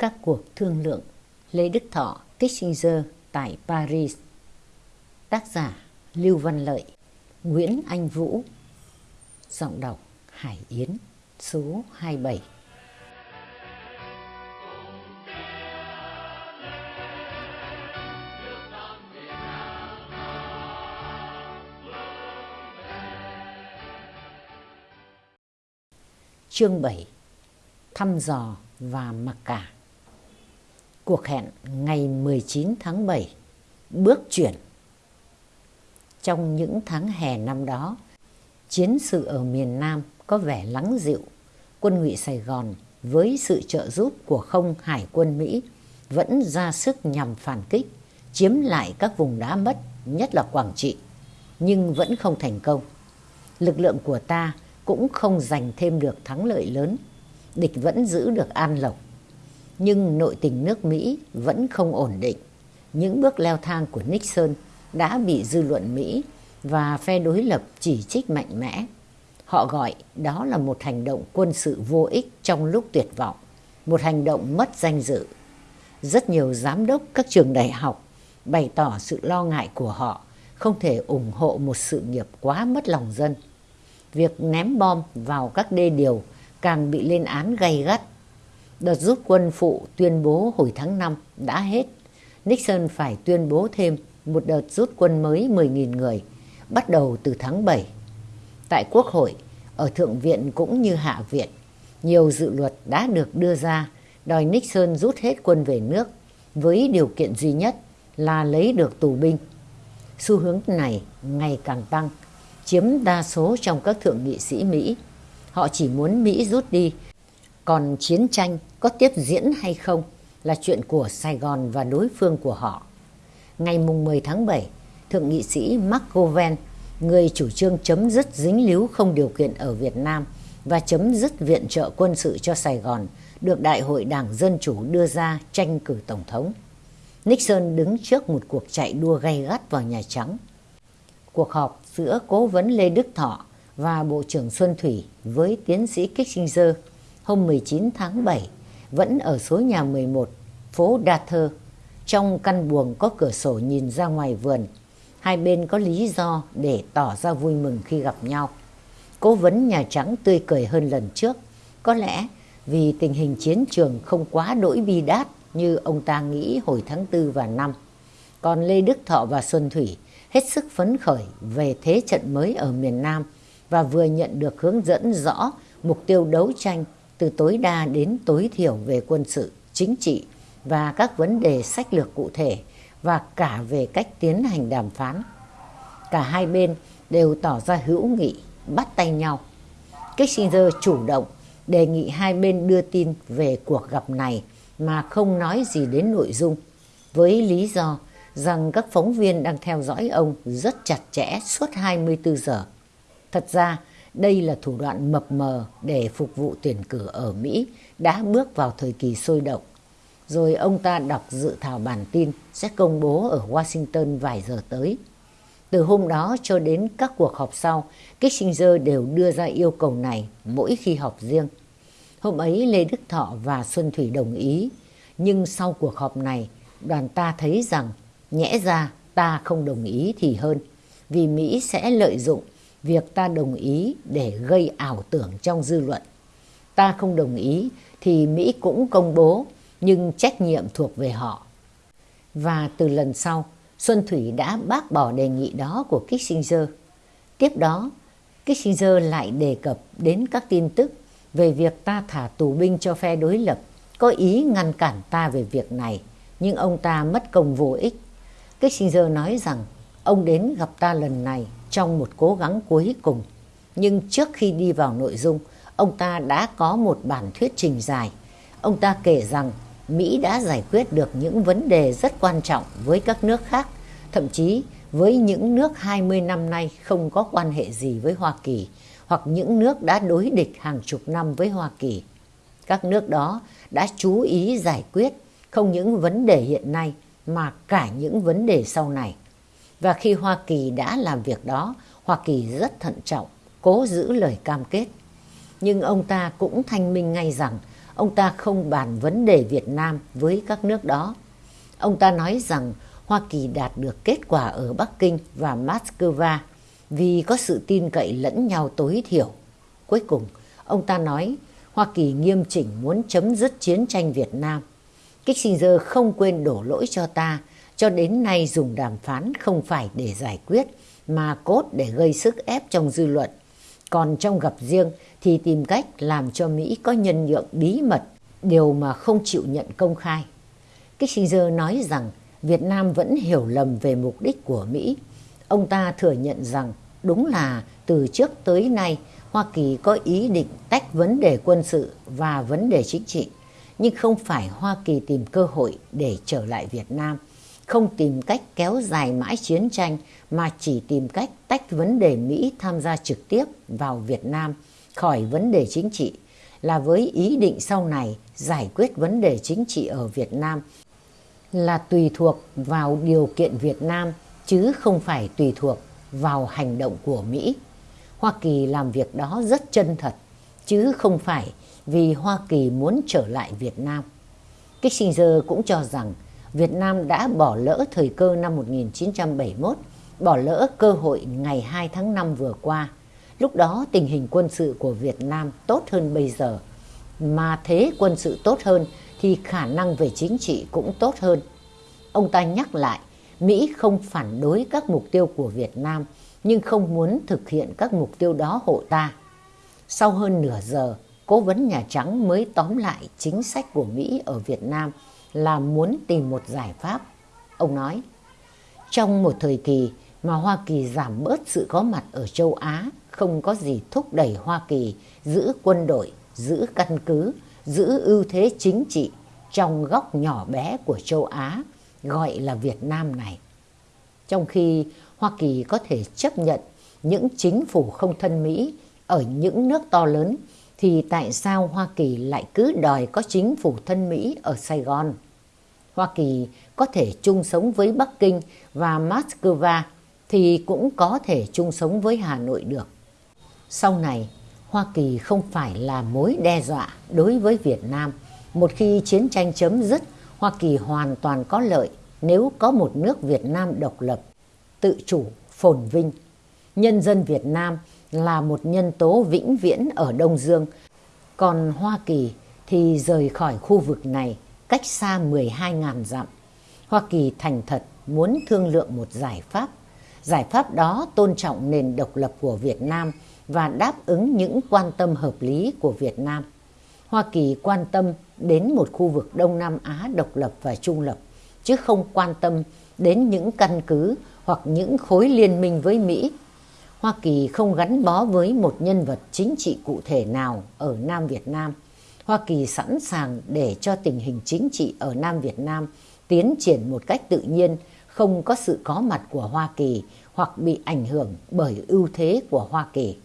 Các cuộc thương lượng. Lê Đức Thọ, Kissinger tại Paris. Tác giả Lưu Văn Lợi Nguyễn Anh Vũ. Giọng đọc Hải Yến Số 27 Chương 7 Thăm dò và mặc cả. Cuộc hẹn ngày 19 tháng 7 Bước chuyển Trong những tháng hè năm đó Chiến sự ở miền Nam có vẻ lắng dịu Quân ngụy Sài Gòn với sự trợ giúp của không hải quân Mỹ vẫn ra sức nhằm phản kích, chiếm lại các vùng đã mất, nhất là Quảng Trị, nhưng vẫn không thành công. Lực lượng của ta cũng không giành thêm được thắng lợi lớn, địch vẫn giữ được an lộc. Nhưng nội tình nước Mỹ vẫn không ổn định. Những bước leo thang của Nixon đã bị dư luận Mỹ và phe đối lập chỉ trích mạnh mẽ. Họ gọi đó là một hành động quân sự vô ích trong lúc tuyệt vọng, một hành động mất danh dự. Rất nhiều giám đốc các trường đại học bày tỏ sự lo ngại của họ không thể ủng hộ một sự nghiệp quá mất lòng dân việc ném bom vào các đê điều càng bị lên án gay gắt. Đợt rút quân phụ tuyên bố hồi tháng 5 đã hết. Nixon phải tuyên bố thêm một đợt rút quân mới 10.000 người, bắt đầu từ tháng 7. Tại Quốc hội, ở Thượng viện cũng như Hạ viện, nhiều dự luật đã được đưa ra đòi Nixon rút hết quân về nước với điều kiện duy nhất là lấy được tù binh. Xu hướng này ngày càng tăng chiếm đa số trong các thượng nghị sĩ Mỹ. Họ chỉ muốn Mỹ rút đi, còn chiến tranh có tiếp diễn hay không là chuyện của Sài Gòn và đối phương của họ. Ngày mùng 10 tháng 7, Thượng nghị sĩ Mark Govan, người chủ trương chấm dứt dính líu không điều kiện ở Việt Nam và chấm dứt viện trợ quân sự cho Sài Gòn, được Đại hội Đảng Dân Chủ đưa ra tranh cử Tổng thống. Nixon đứng trước một cuộc chạy đua gay gắt vào Nhà Trắng cuộc họp giữa cố vấn Lê Đức Thọ và Bộ trưởng Xuân Thủy với tiến sĩ Kissinger hôm 19 tháng 7 vẫn ở số nhà 11, phố Đa Thơ. Trong căn buồng có cửa sổ nhìn ra ngoài vườn, hai bên có lý do để tỏ ra vui mừng khi gặp nhau. Cố vấn Nhà Trắng tươi cười hơn lần trước, có lẽ vì tình hình chiến trường không quá đỗi bi đát như ông ta nghĩ hồi tháng 4 và 5. Còn Lê Đức Thọ và Xuân Thủy hết sức phấn khởi về thế trận mới ở miền Nam và vừa nhận được hướng dẫn rõ mục tiêu đấu tranh từ tối đa đến tối thiểu về quân sự, chính trị và các vấn đề sách lược cụ thể và cả về cách tiến hành đàm phán. Cả hai bên đều tỏ ra hữu nghị, bắt tay nhau. Kissinger chủ động đề nghị hai bên đưa tin về cuộc gặp này mà không nói gì đến nội dung, với lý do rằng các phóng viên đang theo dõi ông rất chặt chẽ suốt 24 giờ. Thật ra, đây là thủ đoạn mập mờ để phục vụ tuyển cử ở Mỹ đã bước vào thời kỳ sôi động. Rồi ông ta đọc dự thảo bản tin sẽ công bố ở Washington vài giờ tới. Từ hôm đó cho đến các cuộc họp sau, Kissinger đều đưa ra yêu cầu này mỗi khi họp riêng. Hôm ấy Lê Đức Thọ và Xuân Thủy đồng ý, nhưng sau cuộc họp này, đoàn ta thấy rằng Nhẽ ra ta không đồng ý thì hơn, vì Mỹ sẽ lợi dụng việc ta đồng ý để gây ảo tưởng trong dư luận. Ta không đồng ý thì Mỹ cũng công bố, nhưng trách nhiệm thuộc về họ. Và từ lần sau, Xuân Thủy đã bác bỏ đề nghị đó của Kissinger. Tiếp đó, Kissinger lại đề cập đến các tin tức về việc ta thả tù binh cho phe đối lập, có ý ngăn cản ta về việc này, nhưng ông ta mất công vô ích. Kissinger nói rằng ông đến gặp ta lần này trong một cố gắng cuối cùng. Nhưng trước khi đi vào nội dung, ông ta đã có một bản thuyết trình dài. Ông ta kể rằng Mỹ đã giải quyết được những vấn đề rất quan trọng với các nước khác, thậm chí với những nước 20 năm nay không có quan hệ gì với Hoa Kỳ, hoặc những nước đã đối địch hàng chục năm với Hoa Kỳ. Các nước đó đã chú ý giải quyết không những vấn đề hiện nay mà cả những vấn đề sau này. Và khi Hoa Kỳ đã làm việc đó, Hoa Kỳ rất thận trọng, cố giữ lời cam kết. Nhưng ông ta cũng thanh minh ngay rằng ông ta không bàn vấn đề Việt Nam với các nước đó. Ông ta nói rằng Hoa Kỳ đạt được kết quả ở Bắc Kinh và Moscow vì có sự tin cậy lẫn nhau tối thiểu. Cuối cùng, ông ta nói Hoa Kỳ nghiêm chỉnh muốn chấm dứt chiến tranh Việt Nam. Kissinger không quên đổ lỗi cho ta, cho đến nay dùng đàm phán không phải để giải quyết, mà cốt để gây sức ép trong dư luận. Còn trong gặp riêng thì tìm cách làm cho Mỹ có nhân nhượng bí mật, điều mà không chịu nhận công khai. Kissinger nói rằng Việt Nam vẫn hiểu lầm về mục đích của Mỹ. Ông ta thừa nhận rằng đúng là từ trước tới nay Hoa Kỳ có ý định tách vấn đề quân sự và vấn đề chính trị, nhưng không phải Hoa Kỳ tìm cơ hội để trở lại Việt Nam, không tìm cách kéo dài mãi chiến tranh mà chỉ tìm cách tách vấn đề Mỹ tham gia trực tiếp vào Việt Nam khỏi vấn đề chính trị, là với ý định sau này giải quyết vấn đề chính trị ở Việt Nam là tùy thuộc vào điều kiện Việt Nam chứ không phải tùy thuộc vào hành động của Mỹ. Hoa Kỳ làm việc đó rất chân thật, chứ không phải vì Hoa Kỳ muốn trở lại Việt Nam. Kissinger cũng cho rằng Việt Nam đã bỏ lỡ thời cơ năm 1971, bỏ lỡ cơ hội ngày 2 tháng 5 vừa qua. Lúc đó tình hình quân sự của Việt Nam tốt hơn bây giờ, mà thế quân sự tốt hơn thì khả năng về chính trị cũng tốt hơn. Ông ta nhắc lại, Mỹ không phản đối các mục tiêu của Việt Nam, nhưng không muốn thực hiện các mục tiêu đó hộ ta. Sau hơn nửa giờ, cố vấn Nhà Trắng mới tóm lại chính sách của Mỹ ở Việt Nam là muốn tìm một giải pháp. Ông nói, trong một thời kỳ mà Hoa Kỳ giảm bớt sự có mặt ở châu Á, không có gì thúc đẩy Hoa Kỳ giữ quân đội, giữ căn cứ, giữ ưu thế chính trị trong góc nhỏ bé của châu Á, gọi là Việt Nam này. Trong khi Hoa Kỳ có thể chấp nhận những chính phủ không thân Mỹ ở những nước to lớn thì tại sao Hoa Kỳ lại cứ đòi có chính phủ thân Mỹ ở Sài Gòn? Hoa Kỳ có thể chung sống với Bắc Kinh và Moscow thì cũng có thể chung sống với Hà Nội được. Sau này, Hoa Kỳ không phải là mối đe dọa đối với Việt Nam. Một khi chiến tranh chấm dứt, Hoa Kỳ hoàn toàn có lợi nếu có một nước Việt Nam độc lập tự chủ, phồn vinh. Nhân dân Việt Nam là một nhân tố vĩnh viễn ở Đông Dương, còn Hoa Kỳ thì rời khỏi khu vực này cách xa 12.000 dặm. Hoa Kỳ thành thật muốn thương lượng một giải pháp. Giải pháp đó tôn trọng nền độc lập của Việt Nam và đáp ứng những quan tâm hợp lý của Việt Nam. Hoa Kỳ quan tâm đến một khu vực Đông Nam Á độc lập và trung lập, chứ không quan tâm đến những căn cứ hoặc những khối liên minh với Mỹ. Hoa Kỳ không gắn bó với một nhân vật chính trị cụ thể nào ở Nam Việt Nam. Hoa Kỳ sẵn sàng để cho tình hình chính trị ở Nam Việt Nam tiến triển một cách tự nhiên, không có sự có mặt của Hoa Kỳ hoặc bị ảnh hưởng bởi ưu thế của Hoa Kỳ.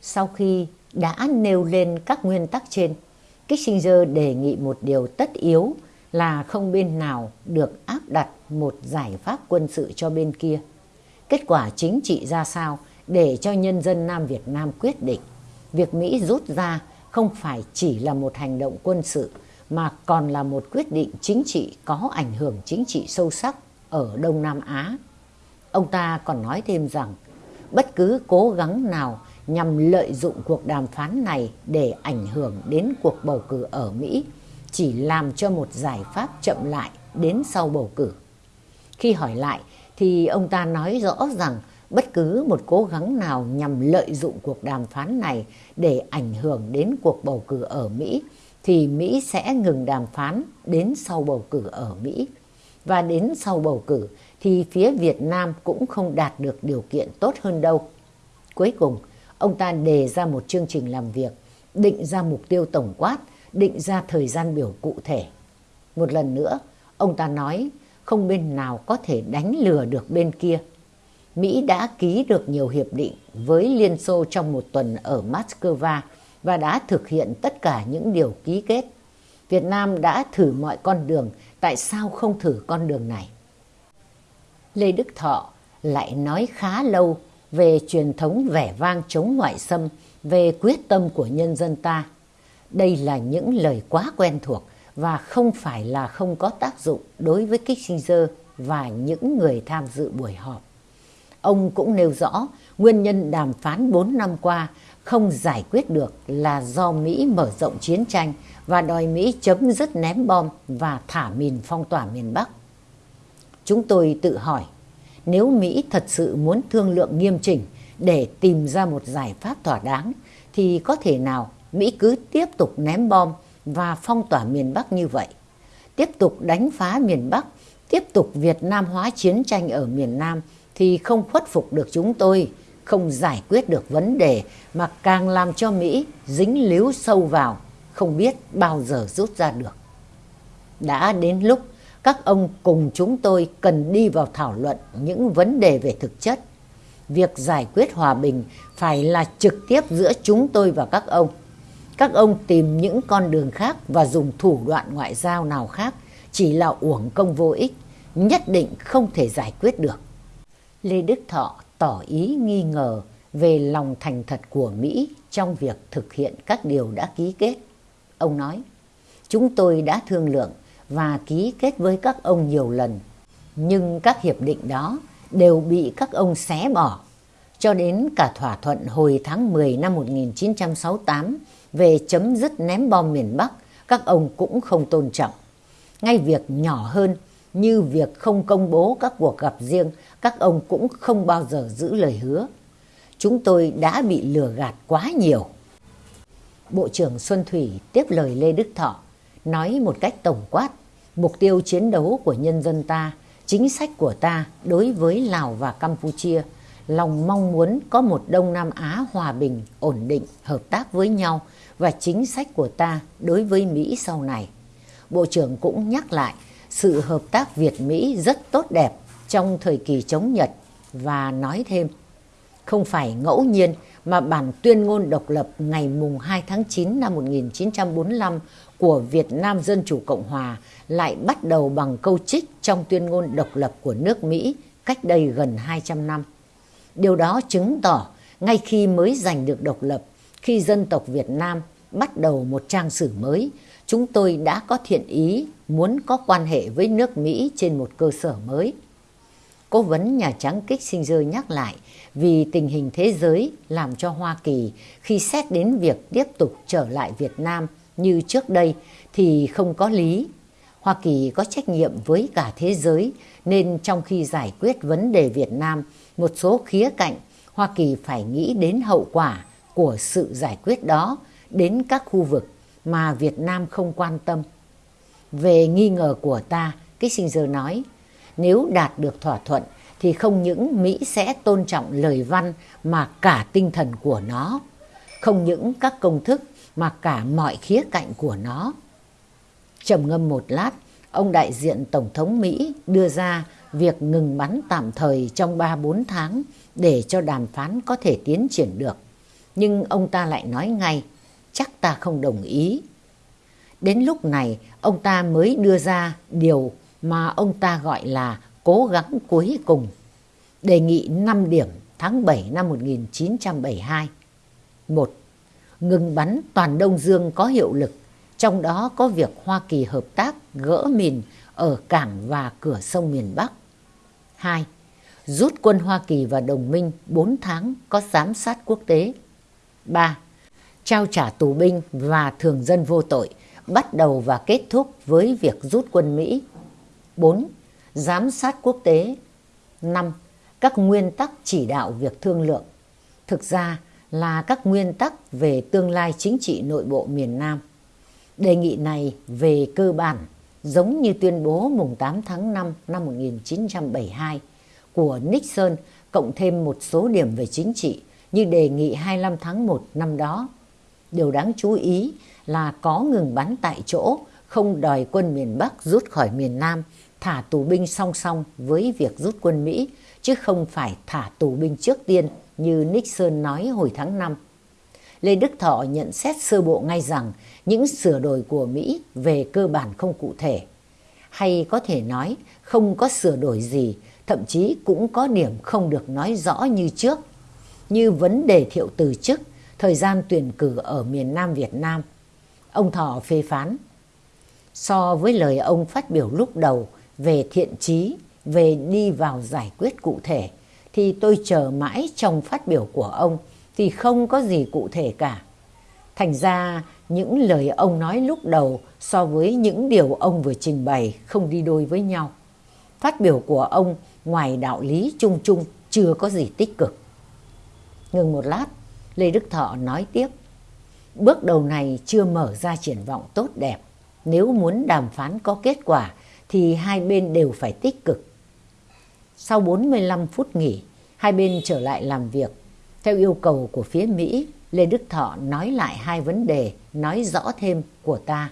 Sau khi đã nêu lên các nguyên tắc trên, Kissinger đề nghị một điều tất yếu là không bên nào được áp đặt một giải pháp quân sự cho bên kia. Kết quả chính trị ra sao để cho nhân dân Nam Việt Nam quyết định. Việc Mỹ rút ra không phải chỉ là một hành động quân sự, mà còn là một quyết định chính trị có ảnh hưởng chính trị sâu sắc ở Đông Nam Á. Ông ta còn nói thêm rằng, bất cứ cố gắng nào nhằm lợi dụng cuộc đàm phán này để ảnh hưởng đến cuộc bầu cử ở Mỹ chỉ làm cho một giải pháp chậm lại đến sau bầu cử. Khi hỏi lại thì ông ta nói rõ rằng bất cứ một cố gắng nào nhằm lợi dụng cuộc đàm phán này để ảnh hưởng đến cuộc bầu cử ở Mỹ thì Mỹ sẽ ngừng đàm phán đến sau bầu cử ở Mỹ. Và đến sau bầu cử thì phía Việt Nam cũng không đạt được điều kiện tốt hơn đâu. Cuối cùng, ông ta đề ra một chương trình làm việc, định ra mục tiêu tổng quát, định ra thời gian biểu cụ thể. Một lần nữa, ông ta nói không bên nào có thể đánh lừa được bên kia. Mỹ đã ký được nhiều hiệp định với Liên Xô trong một tuần ở Moscow và đã thực hiện tất cả những điều ký kết. Việt Nam đã thử mọi con đường, tại sao không thử con đường này? Lê Đức Thọ lại nói khá lâu về truyền thống vẻ vang chống ngoại xâm, về quyết tâm của nhân dân ta. Đây là những lời quá quen thuộc và không phải là không có tác dụng đối với Kissinger và những người tham dự buổi họp. Ông cũng nêu rõ nguyên nhân đàm phán 4 năm qua không giải quyết được là do Mỹ mở rộng chiến tranh và đòi Mỹ chấm dứt ném bom và thả mìn phong tỏa miền Bắc. Chúng tôi tự hỏi, nếu Mỹ thật sự muốn thương lượng nghiêm chỉnh để tìm ra một giải pháp thỏa đáng, thì có thể nào Mỹ cứ tiếp tục ném bom và phong tỏa miền Bắc như vậy, tiếp tục đánh phá miền Bắc, tiếp tục Việt Nam hóa chiến tranh ở miền Nam thì không khuất phục được chúng tôi, không giải quyết được vấn đề mà càng làm cho Mỹ dính líu sâu vào, không biết bao giờ rút ra được. Đã đến lúc các ông cùng chúng tôi cần đi vào thảo luận những vấn đề về thực chất. Việc giải quyết hòa bình phải là trực tiếp giữa chúng tôi và các ông. Các ông tìm những con đường khác và dùng thủ đoạn ngoại giao nào khác chỉ là uổng công vô ích, nhất định không thể giải quyết được. Lê Đức Thọ tỏ ý nghi ngờ về lòng thành thật của Mỹ trong việc thực hiện các điều đã ký kết. Ông nói, chúng tôi đã thương lượng và ký kết với các ông nhiều lần, nhưng các hiệp định đó đều bị các ông xé bỏ. Cho đến cả thỏa thuận hồi tháng 10 năm 1968 về chấm dứt ném bom miền Bắc, các ông cũng không tôn trọng. Ngay việc nhỏ hơn như việc không công bố các cuộc gặp riêng, các ông cũng không bao giờ giữ lời hứa. Chúng tôi đã bị lừa gạt quá nhiều. Bộ trưởng Xuân Thủy tiếp lời Lê Đức Thọ, nói một cách tổng quát, mục tiêu chiến đấu của nhân dân ta, chính sách của ta đối với Lào và Campuchia, lòng mong muốn có một Đông Nam Á hòa bình, ổn định, hợp tác với nhau và chính sách của ta đối với Mỹ sau này. Bộ trưởng cũng nhắc lại sự hợp tác Việt-Mỹ rất tốt đẹp trong thời kỳ chống Nhật và nói thêm không phải ngẫu nhiên mà bản tuyên ngôn độc lập ngày mùng 2 tháng 9 năm 1945 của Việt Nam Dân Chủ Cộng Hòa lại bắt đầu bằng câu trích trong tuyên ngôn độc lập của nước Mỹ cách đây gần 200 năm. Điều đó chứng tỏ ngay khi mới giành được độc lập, khi dân tộc Việt Nam bắt đầu một trang sử mới, chúng tôi đã có thiện ý muốn có quan hệ với nước Mỹ trên một cơ sở mới. Cố vấn Nhà Trắng Kissinger nhắc lại vì tình hình thế giới làm cho Hoa Kỳ khi xét đến việc tiếp tục trở lại Việt Nam như trước đây thì không có lý. Hoa Kỳ có trách nhiệm với cả thế giới nên trong khi giải quyết vấn đề Việt Nam, một số khía cạnh Hoa Kỳ phải nghĩ đến hậu quả của sự giải quyết đó đến các khu vực mà Việt Nam không quan tâm. Về nghi ngờ của ta, Kissinger nói, nếu đạt được thỏa thuận thì không những Mỹ sẽ tôn trọng lời văn mà cả tinh thần của nó, không những các công thức mà cả mọi khía cạnh của nó. Trầm ngâm một lát, ông đại diện Tổng thống Mỹ đưa ra việc ngừng bắn tạm thời trong 3-4 tháng để cho đàm phán có thể tiến triển được. Nhưng ông ta lại nói ngay, chắc ta không đồng ý. Đến lúc này, ông ta mới đưa ra điều mà ông ta gọi là cố gắng cuối cùng. Đề nghị 5 điểm tháng 7 năm 1972. 1. Ngừng bắn toàn Đông Dương có hiệu lực, trong đó có việc Hoa Kỳ hợp tác gỡ mìn ở cảng và cửa sông miền Bắc. 2. Rút quân Hoa Kỳ và đồng minh 4 tháng có giám sát quốc tế. 3. Trao trả tù binh và thường dân vô tội, bắt đầu và kết thúc với việc rút quân Mỹ. 4. Giám sát quốc tế. 5. Các nguyên tắc chỉ đạo việc thương lượng. Thực ra là các nguyên tắc về tương lai chính trị nội bộ miền Nam. Đề nghị này về cơ bản giống như tuyên bố mùng 8 tháng 5 năm 1972 của Nixon cộng thêm một số điểm về chính trị như đề nghị 25 tháng 1 năm đó. Điều đáng chú ý là có ngừng bắn tại chỗ, không đòi quân miền Bắc rút khỏi miền Nam, thả tù binh song song với việc rút quân Mỹ, chứ không phải thả tù binh trước tiên như Nixon nói hồi tháng 5. Lê Đức Thọ nhận xét sơ bộ ngay rằng những sửa đổi của Mỹ về cơ bản không cụ thể. Hay có thể nói không có sửa đổi gì, thậm chí cũng có điểm không được nói rõ như trước. Như vấn đề thiệu từ chức, thời gian tuyển cử ở miền Nam Việt Nam, Ông Thọ phê phán. So với lời ông phát biểu lúc đầu về thiện trí, về đi vào giải quyết cụ thể, thì tôi chờ mãi trong phát biểu của ông thì không có gì cụ thể cả. Thành ra những lời ông nói lúc đầu so với những điều ông vừa trình bày không đi đôi với nhau. Phát biểu của ông ngoài đạo lý chung chung chưa có gì tích cực. Ngừng một lát, Lê Đức Thọ nói tiếp. Bước đầu này chưa mở ra triển vọng tốt đẹp. Nếu muốn đàm phán có kết quả thì hai bên đều phải tích cực. Sau 45 phút nghỉ, hai bên trở lại làm việc. Theo yêu cầu của phía Mỹ, Lê Đức Thọ nói lại hai vấn đề, nói rõ thêm của ta.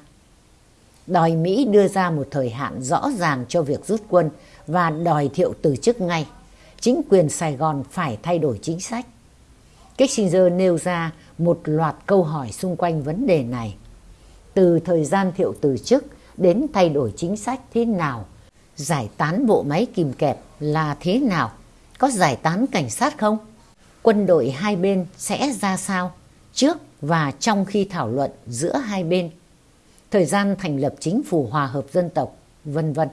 Đòi Mỹ đưa ra một thời hạn rõ ràng cho việc rút quân và đòi Thiệu từ chức ngay. Chính quyền Sài Gòn phải thay đổi chính sách. Kissinger nêu ra một loạt câu hỏi xung quanh vấn đề này. Từ thời gian Thiệu từ chức đến thay đổi chính sách thế nào, giải tán bộ máy kìm kẹp là thế nào, có giải tán cảnh sát không? Quân đội hai bên sẽ ra sao trước và trong khi thảo luận giữa hai bên? Thời gian thành lập chính phủ hòa hợp dân tộc, vân vân.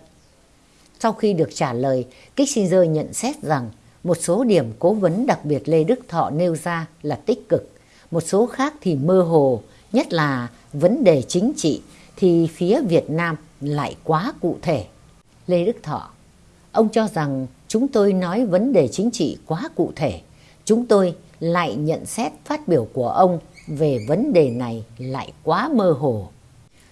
Sau khi được trả lời, Kissinger nhận xét rằng một số điểm cố vấn đặc biệt Lê Đức Thọ nêu ra là tích cực, một số khác thì mơ hồ, nhất là vấn đề chính trị thì phía Việt Nam lại quá cụ thể. Lê Đức Thọ, ông cho rằng chúng tôi nói vấn đề chính trị quá cụ thể. Chúng tôi lại nhận xét phát biểu của ông về vấn đề này lại quá mơ hồ.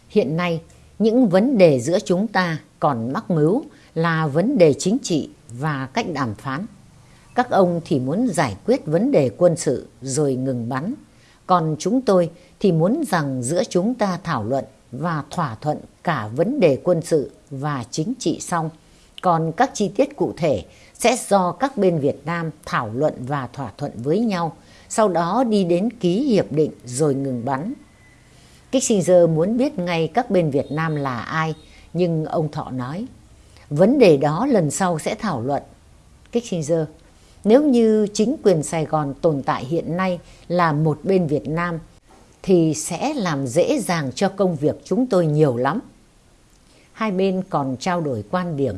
Hiện nay, những vấn đề giữa chúng ta còn mắc mứu là vấn đề chính trị và cách đàm phán. Các ông thì muốn giải quyết vấn đề quân sự rồi ngừng bắn. Còn chúng tôi thì muốn rằng giữa chúng ta thảo luận và thỏa thuận cả vấn đề quân sự và chính trị xong. Còn các chi tiết cụ thể sẽ do các bên Việt Nam thảo luận và thỏa thuận với nhau, sau đó đi đến ký hiệp định rồi ngừng bắn. Kissinger muốn biết ngay các bên Việt Nam là ai, nhưng ông Thọ nói, vấn đề đó lần sau sẽ thảo luận. Kissinger, nếu như chính quyền Sài Gòn tồn tại hiện nay là một bên Việt Nam, thì sẽ làm dễ dàng cho công việc chúng tôi nhiều lắm. Hai bên còn trao đổi quan điểm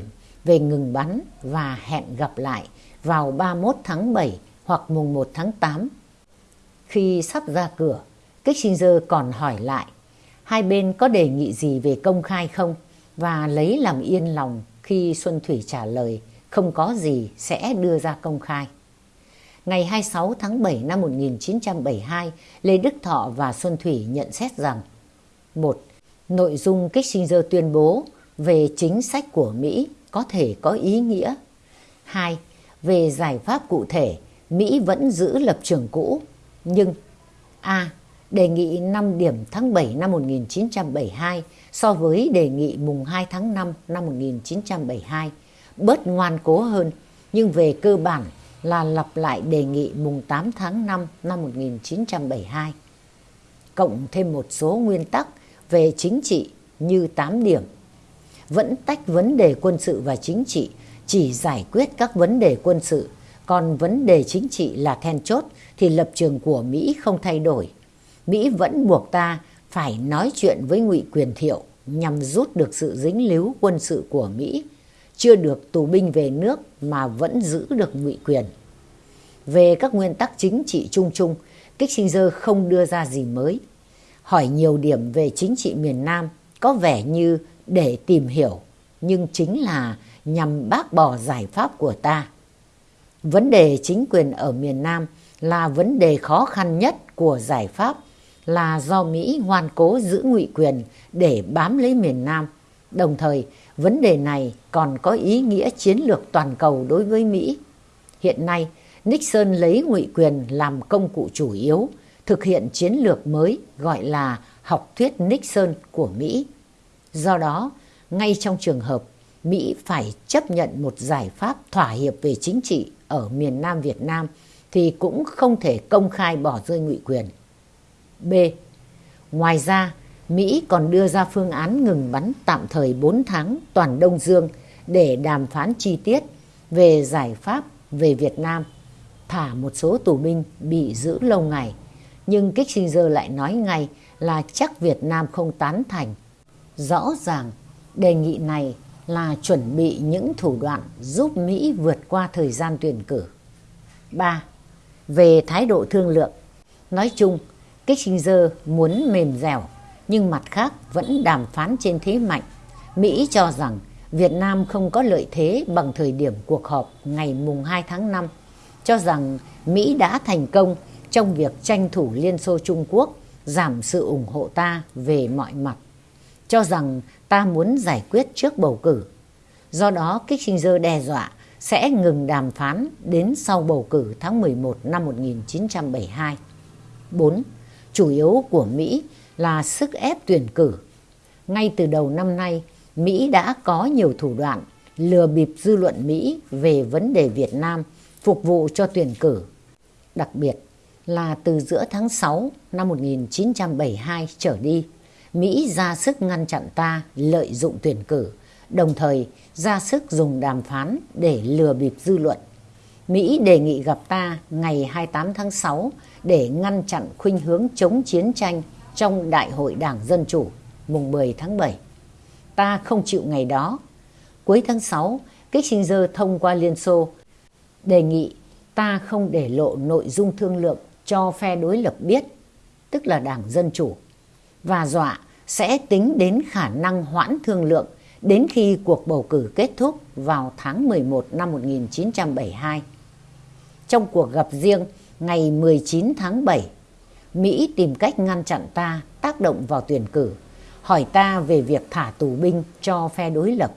về ngừng bắn và hẹn gặp lại vào 31 tháng 7 hoặc mùng 1 tháng 8. Khi sắp ra cửa, Kissinger còn hỏi lại hai bên có đề nghị gì về công khai không và lấy làm yên lòng khi Xuân Thủy trả lời không có gì sẽ đưa ra công khai. Ngày 26 tháng 7 năm 1972, Lê Đức Thọ và Xuân Thủy nhận xét rằng một Nội dung Kissinger tuyên bố về chính sách của Mỹ có thể có ý nghĩa. 2. Về giải pháp cụ thể, Mỹ vẫn giữ lập trường cũ, nhưng A. Đề nghị 5 điểm tháng 7 năm 1972 so với đề nghị mùng 2 tháng 5 năm 1972, bớt ngoan cố hơn, nhưng về cơ bản là lặp lại đề nghị mùng 8 tháng 5 năm 1972. Cộng thêm một số nguyên tắc về chính trị như 8 điểm vẫn tách vấn đề quân sự và chính trị, chỉ giải quyết các vấn đề quân sự, còn vấn đề chính trị là then chốt thì lập trường của Mỹ không thay đổi. Mỹ vẫn buộc ta phải nói chuyện với ngụy quyền thiệu nhằm rút được sự dính líu quân sự của Mỹ, chưa được tù binh về nước mà vẫn giữ được ngụy quyền. Về các nguyên tắc chính trị chung chung, Kissinger không đưa ra gì mới. Hỏi nhiều điểm về chính trị miền Nam có vẻ như để tìm hiểu, nhưng chính là nhằm bác bỏ giải pháp của ta. Vấn đề chính quyền ở miền Nam là vấn đề khó khăn nhất của giải pháp là do Mỹ ngoan cố giữ ngụy quyền để bám lấy miền Nam. Đồng thời, vấn đề này còn có ý nghĩa chiến lược toàn cầu đối với Mỹ. Hiện nay, Nixon lấy ngụy quyền làm công cụ chủ yếu, thực hiện chiến lược mới gọi là học thuyết Nixon của Mỹ. Do đó, ngay trong trường hợp Mỹ phải chấp nhận một giải pháp thỏa hiệp về chính trị ở miền Nam Việt Nam thì cũng không thể công khai bỏ rơi ngụy quyền. B. Ngoài ra, Mỹ còn đưa ra phương án ngừng bắn tạm thời 4 tháng toàn Đông Dương để đàm phán chi tiết về giải pháp về Việt Nam, thả một số tù binh bị giữ lâu ngày. Nhưng Kissinger lại nói ngay là chắc Việt Nam không tán thành. Rõ ràng đề nghị này là chuẩn bị những thủ đoạn giúp Mỹ vượt qua thời gian tuyển cử. 3. Về thái độ thương lượng, nói chung Kissinger muốn mềm dẻo nhưng mặt khác vẫn đàm phán trên thế mạnh. Mỹ cho rằng Việt Nam không có lợi thế bằng thời điểm cuộc họp ngày mùng 2 tháng 5, cho rằng Mỹ đã thành công trong việc tranh thủ Liên Xô Trung Quốc giảm sự ủng hộ ta về mọi mặt, cho rằng ta muốn giải quyết trước bầu cử. Do đó Kissinger đe dọa sẽ ngừng đàm phán đến sau bầu cử tháng 11 năm 1972. 4. Chủ yếu của Mỹ là sức ép tuyển cử. Ngay từ đầu năm nay, Mỹ đã có nhiều thủ đoạn lừa bịp dư luận Mỹ về vấn đề Việt Nam phục vụ cho tuyển cử. Đặc biệt là từ giữa tháng 6 năm 1972 trở đi, Mỹ ra sức ngăn chặn ta lợi dụng tuyển cử, đồng thời ra sức dùng đàm phán để lừa bịp dư luận. Mỹ đề nghị gặp ta ngày 28 tháng 6 để ngăn chặn khuynh hướng chống chiến tranh trong Đại hội Đảng Dân Chủ mùng 10 tháng 7. Ta không chịu ngày đó. Cuối tháng 6, Kissinger thông qua Liên Xô đề nghị ta không để lộ nội dung thương lượng cho phe đối lập biết, tức là Đảng Dân Chủ, và dọa sẽ tính đến khả năng hoãn thương lượng đến khi cuộc bầu cử kết thúc vào tháng 11 năm 1972. Trong cuộc gặp riêng ngày 19 tháng 7, Mỹ tìm cách ngăn chặn ta tác động vào tuyển cử, hỏi ta về việc thả tù binh cho phe đối lập,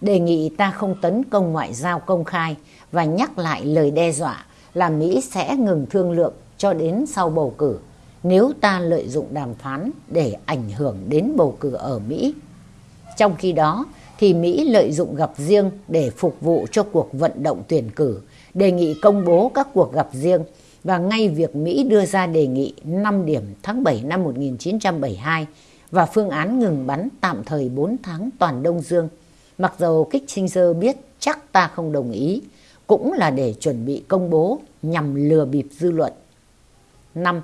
đề nghị ta không tấn công ngoại giao công khai và nhắc lại lời đe dọa là Mỹ sẽ ngừng thương lượng cho đến sau bầu cử nếu ta lợi dụng đàm phán để ảnh hưởng đến bầu cử ở Mỹ. Trong khi đó thì Mỹ lợi dụng gặp riêng để phục vụ cho cuộc vận động tuyển cử, đề nghị công bố các cuộc gặp riêng và ngay việc Mỹ đưa ra đề nghị 5 điểm tháng 7 năm 1972 và phương án ngừng bắn tạm thời 4 tháng toàn Đông Dương. Mặc dầu Kissinger biết chắc ta không đồng ý, cũng là để chuẩn bị công bố nhằm lừa bịp dư luận. 5.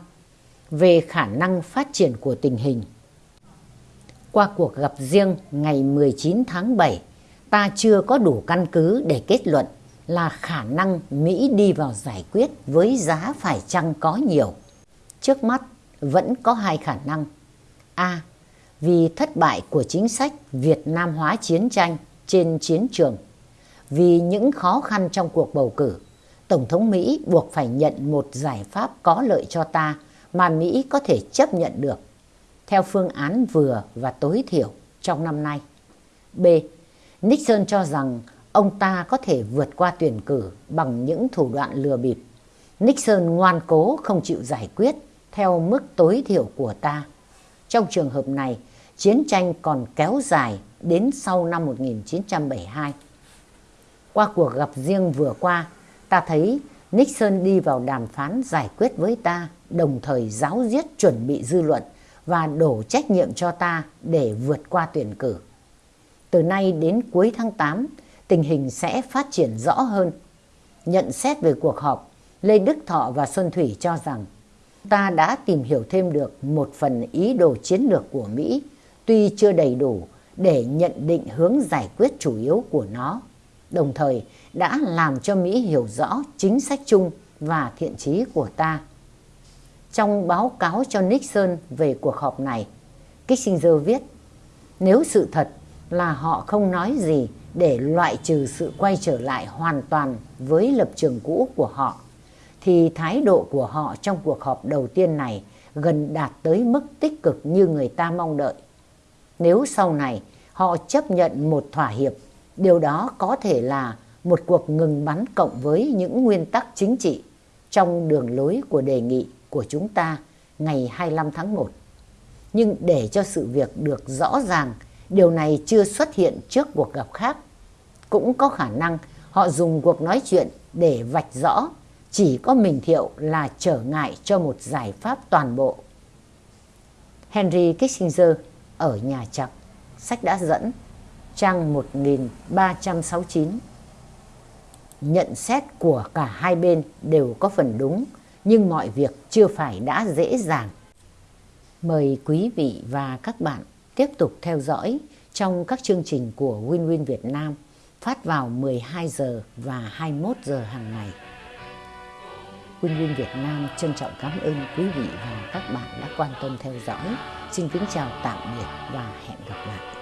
Về khả năng phát triển của tình hình Qua cuộc gặp riêng ngày 19 tháng 7, ta chưa có đủ căn cứ để kết luận là khả năng Mỹ đi vào giải quyết với giá phải chăng có nhiều. Trước mắt vẫn có hai khả năng. A. Vì thất bại của chính sách Việt Nam hóa chiến tranh trên chiến trường. Vì những khó khăn trong cuộc bầu cử, Tổng thống Mỹ buộc phải nhận một giải pháp có lợi cho ta mà Mỹ có thể chấp nhận được theo phương án vừa và tối thiểu trong năm nay. B. Nixon cho rằng ông ta có thể vượt qua tuyển cử bằng những thủ đoạn lừa bịp. Nixon ngoan cố không chịu giải quyết theo mức tối thiểu của ta. Trong trường hợp này, chiến tranh còn kéo dài đến sau năm 1972. Qua cuộc gặp riêng vừa qua, ta thấy Nixon đi vào đàm phán giải quyết với ta, đồng thời giáo diết chuẩn bị dư luận và đổ trách nhiệm cho ta để vượt qua tuyển cử. Từ nay đến cuối tháng 8, tình hình sẽ phát triển rõ hơn. Nhận xét về cuộc họp, Lê Đức Thọ và Xuân Thủy cho rằng ta đã tìm hiểu thêm được một phần ý đồ chiến lược của Mỹ, tuy chưa đầy đủ để nhận định hướng giải quyết chủ yếu của nó, đồng thời đã làm cho Mỹ hiểu rõ chính sách chung và thiện chí của ta. Trong báo cáo cho Nixon về cuộc họp này, Kissinger viết, nếu sự thật là họ không nói gì để loại trừ sự quay trở lại hoàn toàn với lập trường cũ của họ, thì thái độ của họ trong cuộc họp đầu tiên này gần đạt tới mức tích cực như người ta mong đợi. Nếu sau này họ chấp nhận một thỏa hiệp, điều đó có thể là một cuộc ngừng bắn cộng với những nguyên tắc chính trị trong đường lối của đề nghị của chúng ta ngày 25 tháng 1. Nhưng để cho sự việc được rõ ràng, điều này chưa xuất hiện trước cuộc gặp khác. Cũng có khả năng họ dùng cuộc nói chuyện để vạch rõ chỉ có mình Thiệu là trở ngại cho một giải pháp toàn bộ. Henry Kissinger ở Nhà Trắng, sách đã dẫn, trang 1369. Nhận xét của cả hai bên đều có phần đúng, nhưng mọi việc chưa phải đã dễ dàng. Mời quý vị và các bạn tiếp tục theo dõi trong các chương trình của Win Win Việt Nam phát vào 12 giờ và 21 giờ hàng ngày. Win Win Việt Nam trân trọng cảm ơn quý vị và các bạn đã quan tâm theo dõi. Xin kính chào tạm biệt và hẹn gặp lại.